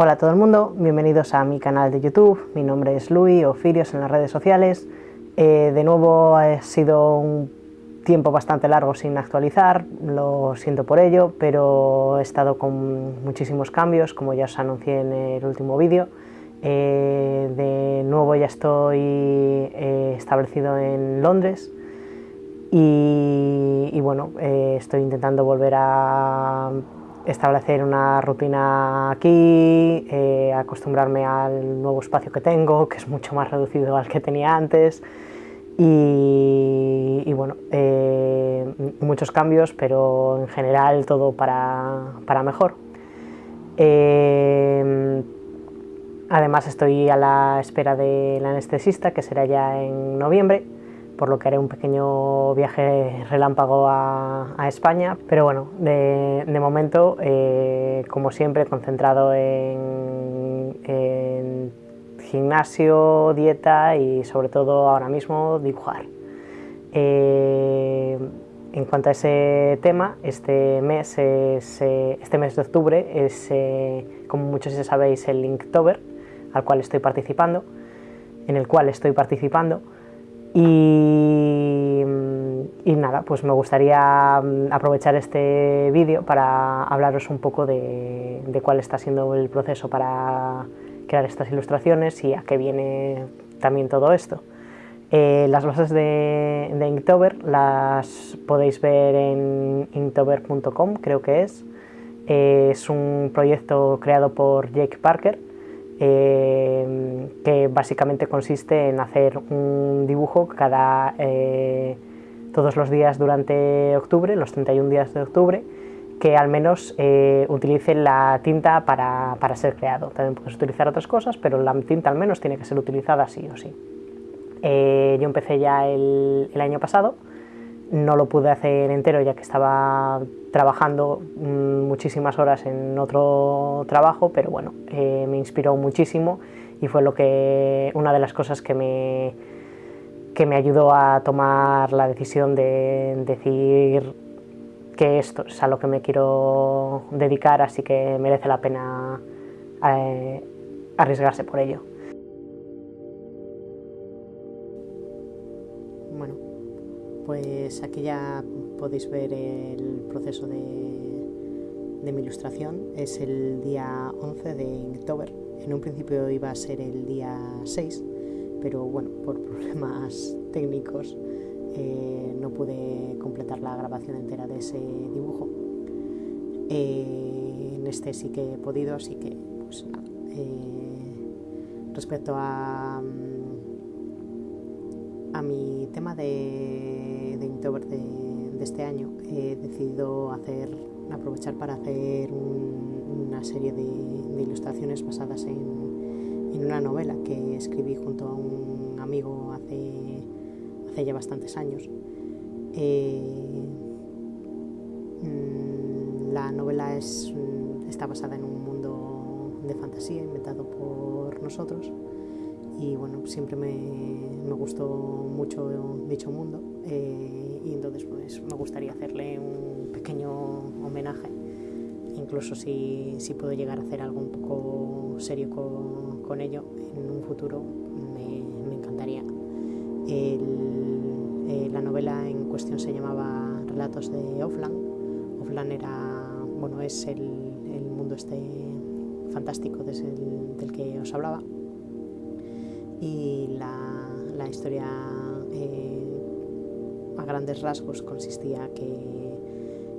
Hola todo el mundo, bienvenidos a mi canal de YouTube, mi nombre es Luis o Firios en las redes sociales. Eh, de nuevo ha sido un tiempo bastante largo sin actualizar, lo siento por ello, pero he estado con muchísimos cambios, como ya os anuncié en el último vídeo. Eh, de nuevo ya estoy eh, establecido en Londres y bueno, estoy intentando volver a establecer una rutina aquí, eh, acostumbrarme al nuevo espacio que tengo, que es mucho más reducido al que tenía antes, y, bueno, eh, muchos cambios, pero en general todo para, mejor. Eh, además estoy a la espera del anestesista, que será ya en noviembre, por lo que haré un pequeño viaje relámpago a, España, pero bueno, de, momento, eh, como siempre, concentrado en, gimnasio, dieta y sobre todo ahora mismo dibujar. Eh, en cuanto a ese tema, este mes, es, eh, este mes de octubre es, como muchos ya sabéis, el Linktober, al cual estoy participando, en el cual estoy participando, y, nada, pues me gustaría mm, aprovechar este vídeo para hablaros un poco de, cuál está siendo el proceso para crear estas ilustraciones y a qué viene también todo esto. Eh, las bases de, Inktober las podéis ver en inktober.com, creo que es. Eh, es un proyecto creado por Jake Parker, eh, que básicamente consiste en hacer un dibujo cada, eh, todos los días durante octubre, los 31 días de octubre, que al menos eh, utilice la tinta para, para, ser creado. También puedes utilizar otras cosas, pero la tinta al menos tiene que ser utilizada sí o sí. yo empecé ya el año pasado, no lo pude hacer entero ya que estaba trabajando mm, muchísimas horas en otro trabajo, pero bueno, eh, me inspiró muchísimo y fue lo que, una de las cosas que me, que me ayudó a tomar la decisión de decir que esto es a lo que me quiero dedicar, así que merece la pena eh, arriesgarse por ello. Pues aquí ya podéis ver el proceso de, mi ilustración. Es el día 11 de octubre. En un principio iba a ser el día 6, pero bueno, por problemas técnicos eh, no pude completar la grabación entera de ese dibujo. Eh, en este sí que he podido, así que pues nada. Eh, respecto a, a mi tema de, de de este año he decidido hacer, aprovechar para hacer una serie de, ilustraciones basadas en, una novela que escribí junto a un amigo hace, hace ya bastantes años. Eh, mm, la novela es, está basada en un mundo de fantasía inventado por nosotros y bueno, siempre me, me gustó mucho dicho mundo eh, y entonces pues me gustaría hacerle un pequeño homenaje, incluso si, si puedo llegar a hacer algo un poco serio con, con ello en un futuro, me, me encantaría. El, eh, la novela en cuestión se llamaba Relatos de Offland. Offland era, bueno, es el, el mundo este fantástico del que os hablaba y la, la historia eh, a grandes rasgos consistía que,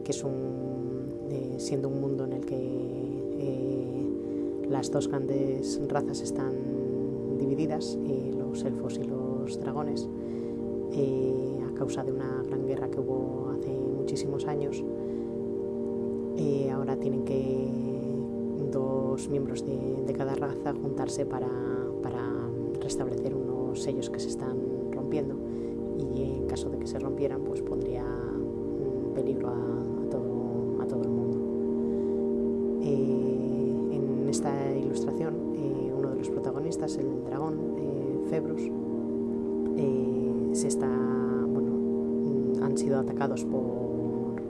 que es un, eh, siendo un mundo en el que eh, las dos grandes razas están divididas, los elfos y los dragones, a causa de una gran guerra que hubo hace muchísimos años. ahora tienen que dos miembros de, de cada raza juntarse para establecer unos sellos que se están rompiendo y en caso de que se rompieran pues pondría peligro a, todo, a todo, el mundo. Eh, en esta ilustración eh, uno de los protagonistas, el dragón eh, Februs, se está, bueno, mm, han sido atacados por,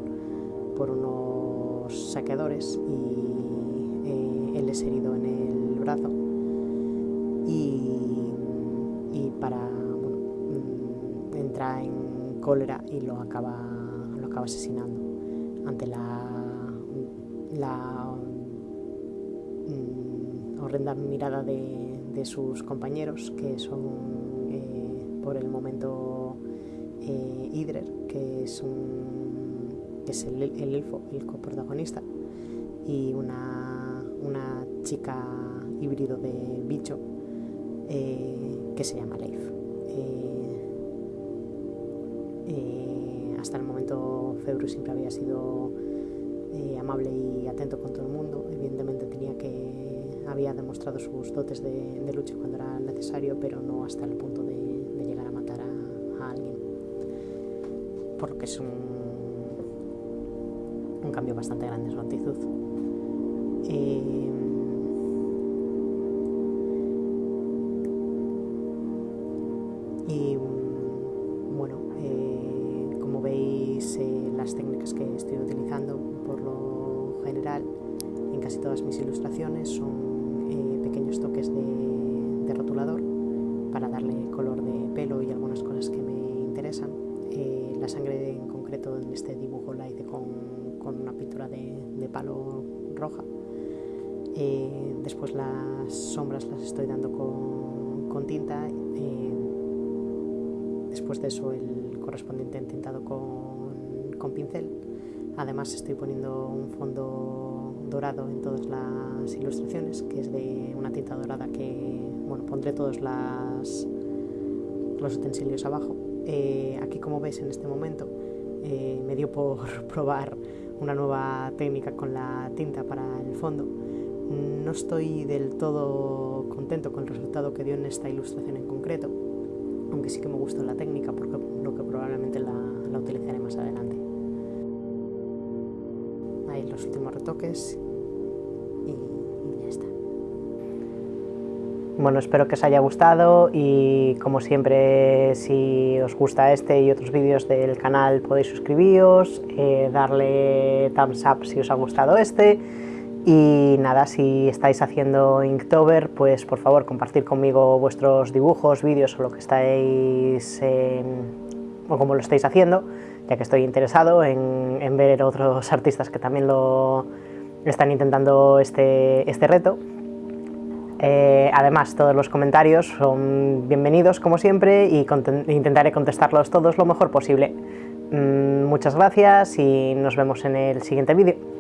por unos saqueadores y él es herido en el brazo y para, bueno, mm, entra en cólera y lo acaba, lo acaba asesinando. Ante la, mm, horrenda mirada de, de, sus compañeros que son eh, por el momento eh, Idrer, que es, un, que es el, el elfo, el coprotagonista, y una, una chica híbrido de bicho que se llama Leif. Eh, eh, hasta el momento Febru siempre había sido amable y atento con todo el mundo. Evidentemente tenía que había demostrado sus dotes de, lucha cuando era necesario, pero no hasta el punto de, llegar a matar a, alguien. Por lo que es un, cambio bastante grande en su actitud. Eh, y bueno, eh, como veis, eh, las técnicas que estoy utilizando por lo general en casi todas mis ilustraciones son eh, pequeños toques de, de, rotulador para darle color de pelo y algunas cosas que me interesan. Eh, la sangre en concreto en este dibujo la hice con, con una pintura de, de palo roja eh, después las sombras las estoy dando con, con tinta. Después de eso el correspondiente entintado con, con, pincel. Además estoy poniendo un fondo dorado en todas las ilustraciones, que es de una tinta dorada que bueno, pondré todos las, los utensilios abajo. Eh, aquí como veis en este momento eh, me dio por probar una nueva técnica con la tinta para el fondo no estoy del todo contento con el resultado que dio en esta ilustración en concreto, aunque sí que me gustó la técnica, porque lo que probablemente la, la utilizaré más adelante. Ahí los últimos retoques y, ya está. Bueno, espero que os haya gustado y como siempre si os gusta este y otros vídeos del canal podéis suscribiros, eh, darle thumbs up si os ha gustado este y nada, si estáis haciendo Inktober, pues por favor compartir conmigo vuestros dibujos, vídeos o lo que estáis, eh, o como lo estáis haciendo, ya que estoy interesado en, en, ver otros artistas que también lo están intentando este, este reto. Eh, además, todos los comentarios son bienvenidos como siempre y intentaré contestarlos todos lo mejor posible. Mm, muchas gracias y nos vemos en el siguiente vídeo.